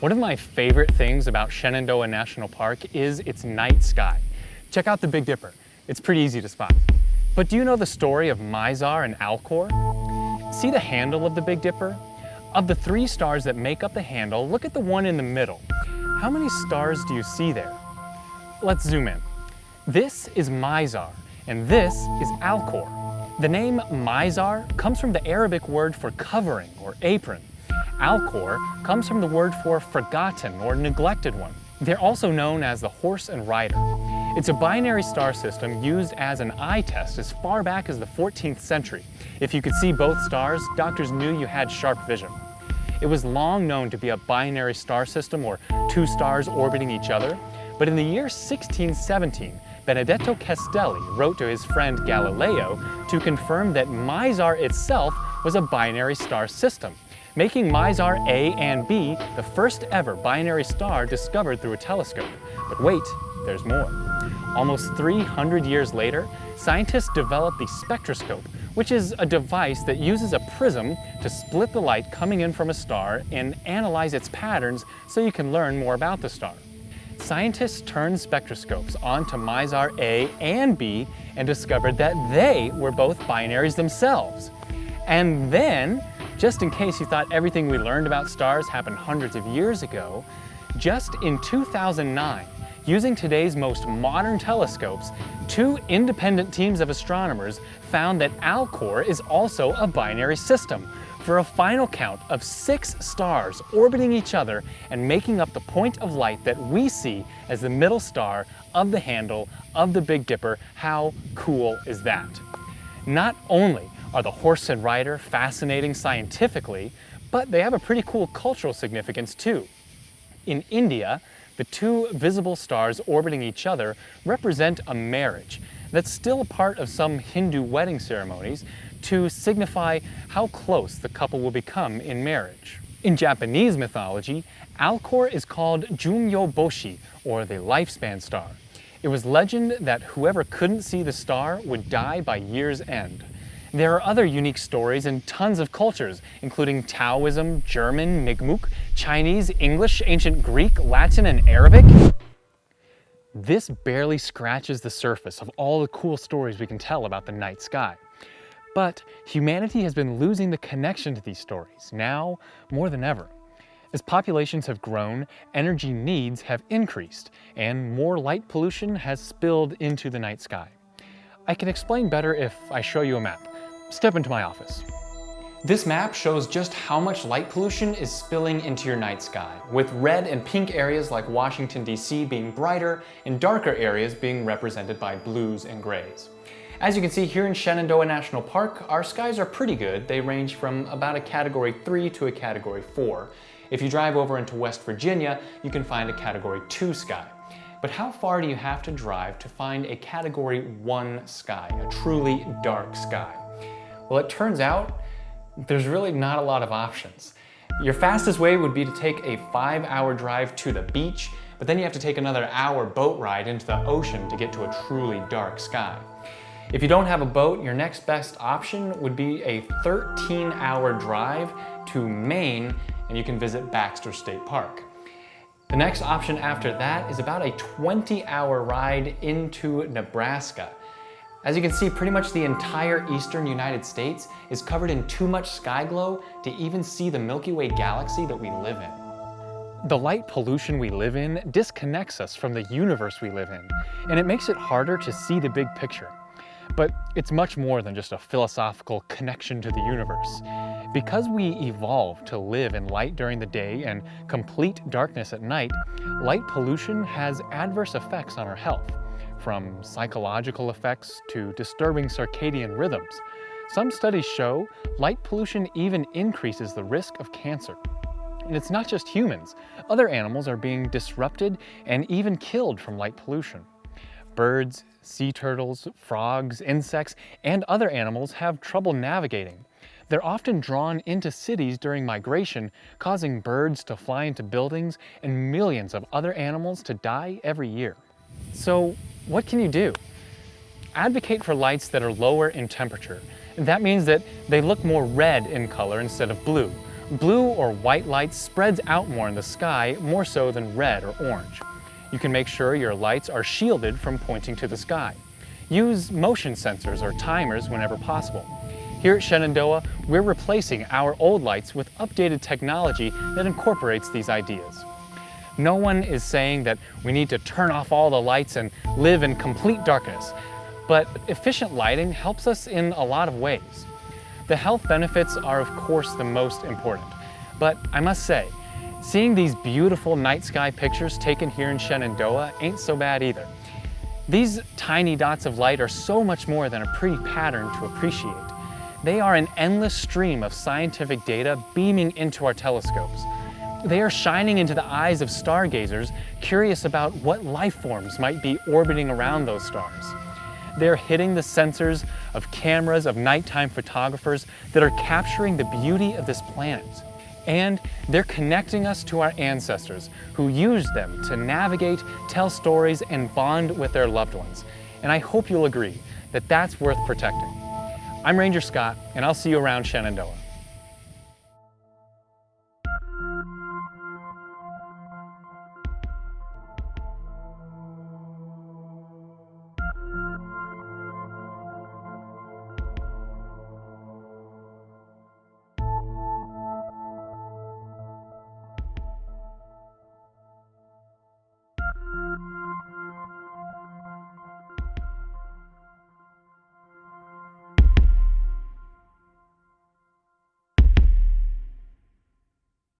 One of my favorite things about Shenandoah National Park is its night sky. Check out the Big Dipper. It's pretty easy to spot. But do you know the story of Mizar and Alcor? See the handle of the Big Dipper? Of the three stars that make up the handle, look at the one in the middle. How many stars do you see there? Let's zoom in. This is Mizar, and this is Alcor. The name Mizar comes from the Arabic word for covering or apron. Alcor comes from the word for forgotten or neglected one. They're also known as the horse and rider. It's a binary star system used as an eye test as far back as the 14th century. If you could see both stars, doctors knew you had sharp vision. It was long known to be a binary star system or two stars orbiting each other, but in the year 1617, Benedetto Castelli wrote to his friend Galileo to confirm that Mizar itself was a binary star system making Mizar A and B the first ever binary star discovered through a telescope. But wait, there's more. Almost 300 years later, scientists developed the spectroscope, which is a device that uses a prism to split the light coming in from a star and analyze its patterns so you can learn more about the star. Scientists turned spectroscopes onto Mizar A and B and discovered that they were both binaries themselves. And then just in case you thought everything we learned about stars happened hundreds of years ago, just in 2009, using today's most modern telescopes, two independent teams of astronomers found that Alcor is also a binary system for a final count of six stars orbiting each other and making up the point of light that we see as the middle star of the handle of the Big Dipper. How cool is that? Not only are the horse and rider fascinating scientifically, but they have a pretty cool cultural significance too. In India, the two visible stars orbiting each other represent a marriage that's still a part of some Hindu wedding ceremonies to signify how close the couple will become in marriage. In Japanese mythology, Alcor is called Jumyo Boshi, or the lifespan star. It was legend that whoever couldn't see the star would die by year's end. There are other unique stories in tons of cultures, including Taoism, German, Mi'kmaq, Chinese, English, Ancient Greek, Latin, and Arabic. This barely scratches the surface of all the cool stories we can tell about the night sky. But humanity has been losing the connection to these stories, now more than ever. As populations have grown, energy needs have increased, and more light pollution has spilled into the night sky. I can explain better if I show you a map. Step into my office. This map shows just how much light pollution is spilling into your night sky, with red and pink areas like Washington, D.C. being brighter and darker areas being represented by blues and grays. As you can see here in Shenandoah National Park, our skies are pretty good. They range from about a category 3 to a category 4. If you drive over into West Virginia, you can find a category 2 sky. But how far do you have to drive to find a category 1 sky, a truly dark sky? Well, it turns out there's really not a lot of options. Your fastest way would be to take a five hour drive to the beach, but then you have to take another hour boat ride into the ocean to get to a truly dark sky. If you don't have a boat, your next best option would be a 13 hour drive to Maine and you can visit Baxter State Park. The next option after that is about a 20 hour ride into Nebraska. As you can see, pretty much the entire eastern United States is covered in too much sky glow to even see the Milky Way galaxy that we live in. The light pollution we live in disconnects us from the universe we live in, and it makes it harder to see the big picture. But it's much more than just a philosophical connection to the universe. Because we evolved to live in light during the day and complete darkness at night, light pollution has adverse effects on our health from psychological effects to disturbing circadian rhythms. Some studies show light pollution even increases the risk of cancer. And it's not just humans. Other animals are being disrupted and even killed from light pollution. Birds, sea turtles, frogs, insects, and other animals have trouble navigating. They're often drawn into cities during migration, causing birds to fly into buildings and millions of other animals to die every year. So what can you do? Advocate for lights that are lower in temperature. That means that they look more red in color instead of blue, Blue or white light spreads out more in the sky, more so than red or orange. You can make sure your lights are shielded from pointing to the sky. Use motion sensors or timers whenever possible. Here at Shenandoah, we're replacing our old lights with updated technology that incorporates these ideas. No one is saying that we need to turn off all the lights and live in complete darkness, but efficient lighting helps us in a lot of ways. The health benefits are of course the most important, but I must say, seeing these beautiful night sky pictures taken here in Shenandoah ain't so bad either. These tiny dots of light are so much more than a pretty pattern to appreciate. They are an endless stream of scientific data beaming into our telescopes. They are shining into the eyes of stargazers curious about what life forms might be orbiting around those stars. They're hitting the sensors of cameras of nighttime photographers that are capturing the beauty of this planet. And they're connecting us to our ancestors who used them to navigate, tell stories, and bond with their loved ones. And I hope you'll agree that that's worth protecting. I'm Ranger Scott, and I'll see you around Shenandoah.